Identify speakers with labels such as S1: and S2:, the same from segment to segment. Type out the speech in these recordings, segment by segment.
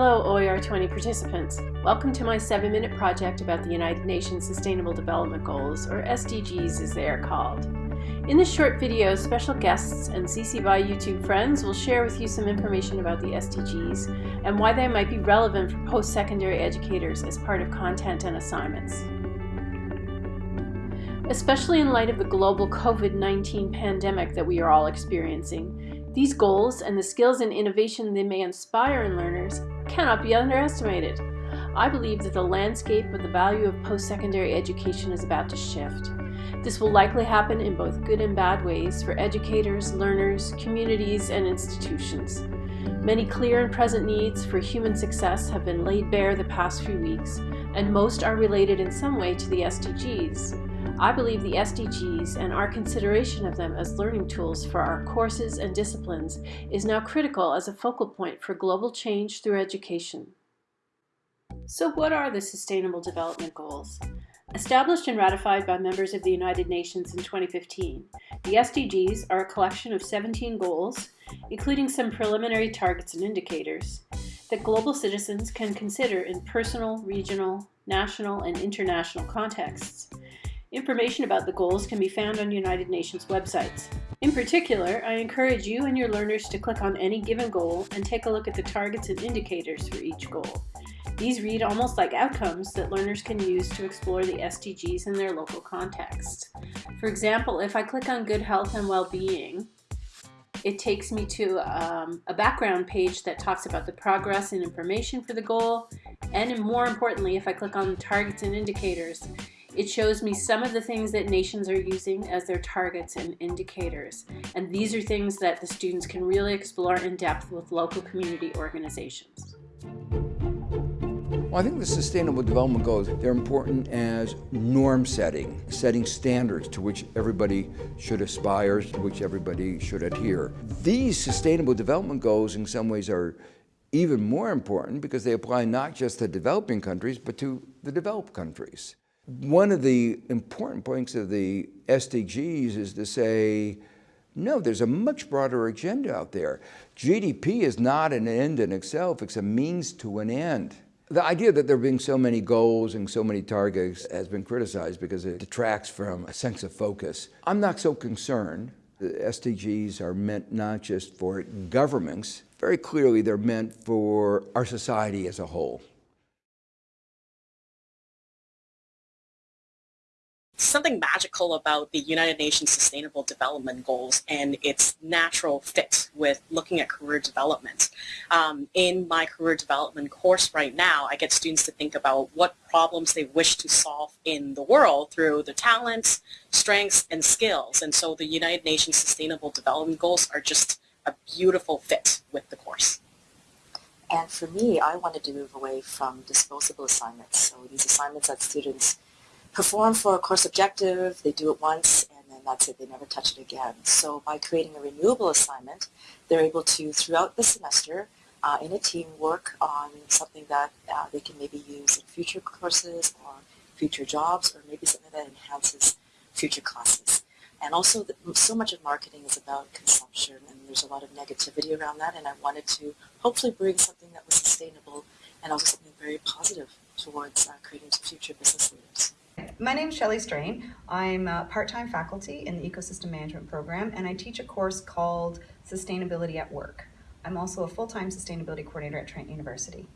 S1: OER20 participants. Welcome to my 7-minute project about the United Nations Sustainable Development Goals, or SDGs as they are called. In this short video, special guests and CC BY YouTube friends will share with you some information about the SDGs and why they might be relevant for post-secondary educators as part of content and assignments. Especially in light of the global COVID-19 pandemic that we are all experiencing, these goals and the skills and innovation they may inspire in learners cannot be underestimated. I believe that the landscape of the value of post-secondary education is about to shift. This will likely happen in both good and bad ways for educators, learners, communities, and institutions. Many clear and present needs for human success have been laid bare the past few weeks, and most are related in some way to the SDGs. I believe the SDGs and our consideration of them as learning tools for our courses and disciplines is now critical as a focal point for global change through education. So what are the Sustainable Development Goals? Established and ratified by members of the United Nations in 2015, the SDGs are a collection of 17 goals, including some preliminary targets and indicators, that global citizens can consider in personal, regional, national, and international contexts Information about the goals can be found on United Nations websites. In particular, I encourage you and your learners to click on any given goal and take a look at the targets and indicators for each goal. These read almost like outcomes that learners can use to explore the SDGs in their local context. For example, if I click on good health and well-being, it takes me to um, a background page that talks about the progress and information for the goal, and more importantly, if I click on targets and indicators, it shows me some of the things that nations are using as their targets and indicators. And these are things that the students can really explore in depth with local community organizations.
S2: Well, I think the Sustainable Development Goals, they're important as norm setting, setting standards to which everybody should aspire, to which everybody should adhere. These Sustainable Development Goals in some ways are even more important because they apply not just to developing countries, but to the developed countries. One of the important points of the SDGs is to say, no, there's a much broader agenda out there. GDP is not an end in itself, it's a means to an end. The idea that there being so many goals and so many targets has been criticized because it detracts from a sense of focus. I'm not so concerned. The SDGs are meant not just for governments, very clearly they're meant for our society as a whole.
S3: Something magical about the United Nations Sustainable Development Goals and its natural fit with looking at career development. Um, in my career development course right now, I get students to think about what problems they wish to solve in the world through their talents, strengths, and skills. And so the United Nations Sustainable Development Goals are just a beautiful fit with the course.
S4: And for me, I wanted to move away from disposable assignments. So these assignments that students perform for a course objective, they do it once, and then that's it, they never touch it again. So by creating a renewable assignment, they're able to, throughout the semester, uh, in a team, work on something that uh, they can maybe use in future courses or future jobs, or maybe something that enhances future classes. And also, the, so much of marketing is about consumption, and there's a lot of negativity around that, and I wanted to hopefully bring something that was sustainable and also something very positive towards uh, creating future business leaders.
S5: My name is Shelley Strain. I'm a part-time faculty in the Ecosystem Management Program and I teach a course called Sustainability at Work. I'm also a full-time sustainability coordinator at Trent University.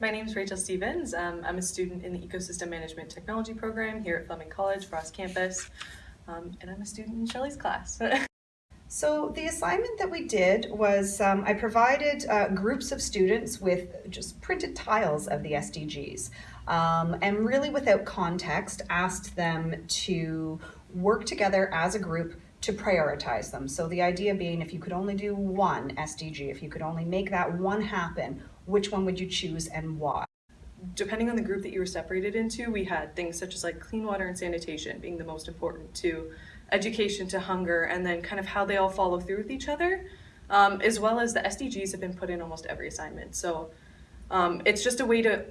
S6: My name is Rachel Stevens. Um, I'm a student in the Ecosystem Management Technology Program here at Fleming College, Frost Campus, um, and I'm a student in Shelley's class.
S5: So the assignment that we did was um, I provided uh, groups of students with just printed tiles of the SDGs um, and really without context asked them to work together as a group to prioritize them. So the idea being if you could only do one SDG, if you could only make that one happen, which one would you choose and why?
S6: Depending on the group that you were separated into, we had things such as like clean water and sanitation being the most important to education to hunger and then kind of how they all follow through with each other, um, as well as the SDGs have been put in almost every assignment. So um, it's just a way to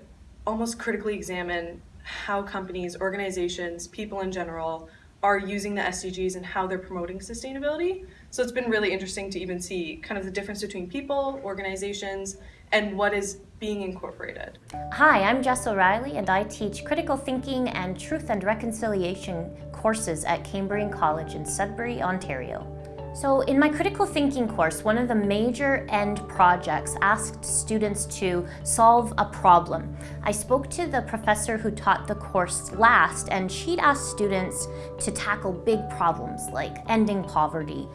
S6: almost critically examine how companies, organizations, people in general are using the SDGs and how they're promoting sustainability. So it's been really interesting to even see kind of the difference between people, organizations, and what is being incorporated.
S7: Hi, I'm Jess O'Reilly and I teach critical thinking and truth and reconciliation courses at Cambrian College in Sudbury, Ontario. So in my critical thinking course, one of the major end projects asked students to solve a problem. I spoke to the professor who taught the course last and she'd asked students to tackle big problems like ending poverty.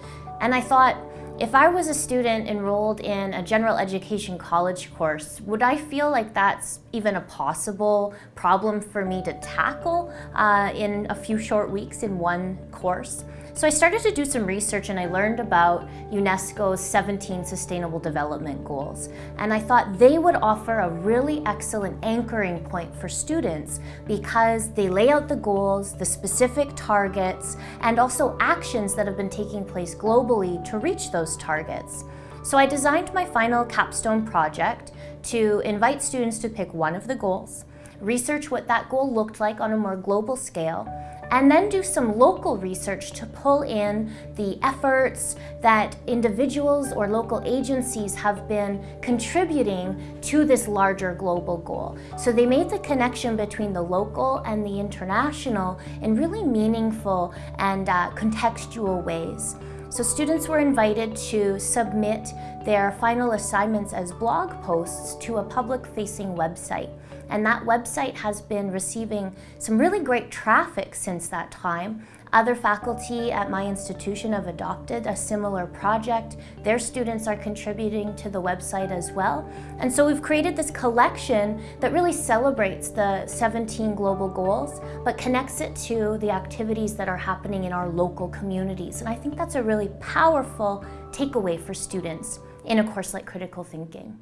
S7: And I thought, if I was a student enrolled in a general education college course, would I feel like that's even a possible problem for me to tackle uh, in a few short weeks in one course? So I started to do some research and I learned about UNESCO's 17 Sustainable Development Goals. And I thought they would offer a really excellent anchoring point for students because they lay out the goals, the specific targets, and also actions that have been taking place globally to reach those targets. So I designed my final capstone project to invite students to pick one of the goals, research what that goal looked like on a more global scale, and then do some local research to pull in the efforts that individuals or local agencies have been contributing to this larger global goal. So they made the connection between the local and the international in really meaningful and uh, contextual ways. So students were invited to submit their final assignments as blog posts to a public-facing website. And that website has been receiving some really great traffic since that time. Other faculty at my institution have adopted a similar project. Their students are contributing to the website as well. And so we've created this collection that really celebrates the 17 global goals, but connects it to the activities that are happening in our local communities. And I think that's a really powerful takeaway for students in a course like critical thinking.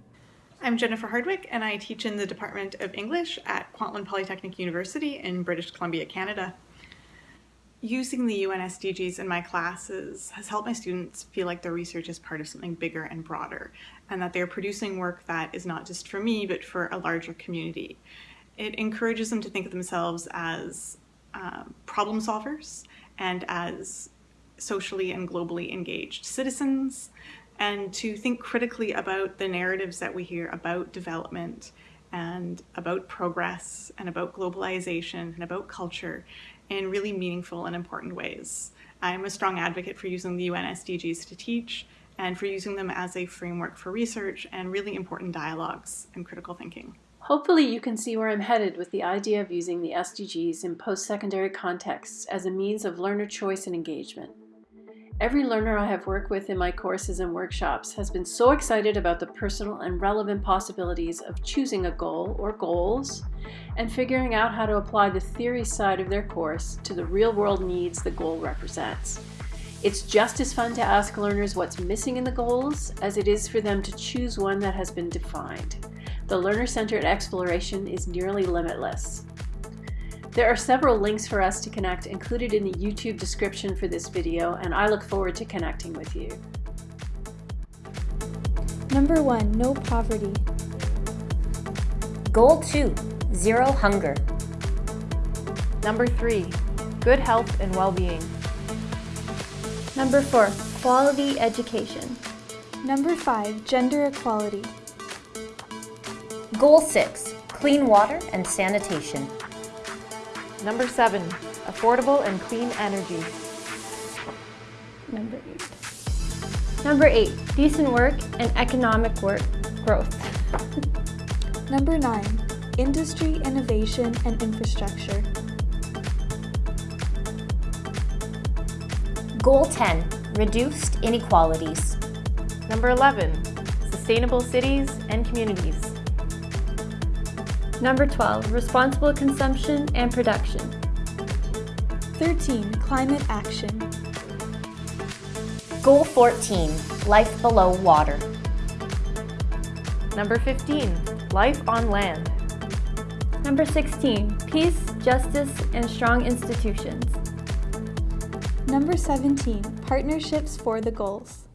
S8: I'm Jennifer Hardwick and I teach in the Department of English at Kwantlen Polytechnic University in British Columbia, Canada. Using the UN SDGs in my classes has helped my students feel like their research is part of something bigger and broader and that they're producing work that is not just for me but for a larger community. It encourages them to think of themselves as uh, problem solvers and as socially and globally engaged citizens and to think critically about the narratives that we hear about development and about progress and about globalization and about culture in really meaningful and important ways. I'm a strong advocate for using the UN SDGs to teach and for using them as a framework for research and really important dialogues and critical thinking.
S1: Hopefully you can see where I'm headed with the idea of using the SDGs in post-secondary contexts as a means of learner choice and engagement. Every learner I have worked with in my courses and workshops has been so excited about the personal and relevant possibilities of choosing a goal or goals and figuring out how to apply the theory side of their course to the real-world needs the goal represents. It's just as fun to ask learners what's missing in the goals as it is for them to choose one that has been defined. The learner-centered exploration is nearly limitless. There are several links for us to connect included in the YouTube description for this video, and I look forward to connecting with you.
S9: Number one, no poverty.
S7: Goal two, zero hunger.
S10: Number three, good health and well-being.
S9: Number four, quality education. Number five, gender equality.
S7: Goal six, clean water and sanitation.
S10: Number seven, affordable and clean energy.
S9: Number eight. Number eight, decent work and economic work growth. Number nine, industry, innovation, and infrastructure.
S7: Goal 10, reduced inequalities.
S10: Number 11, sustainable cities and communities.
S9: Number 12, responsible consumption and production. 13, climate action.
S7: Goal 14, life below water.
S10: Number 15, life on land.
S9: Number 16, peace, justice, and strong institutions. Number 17, partnerships for the goals.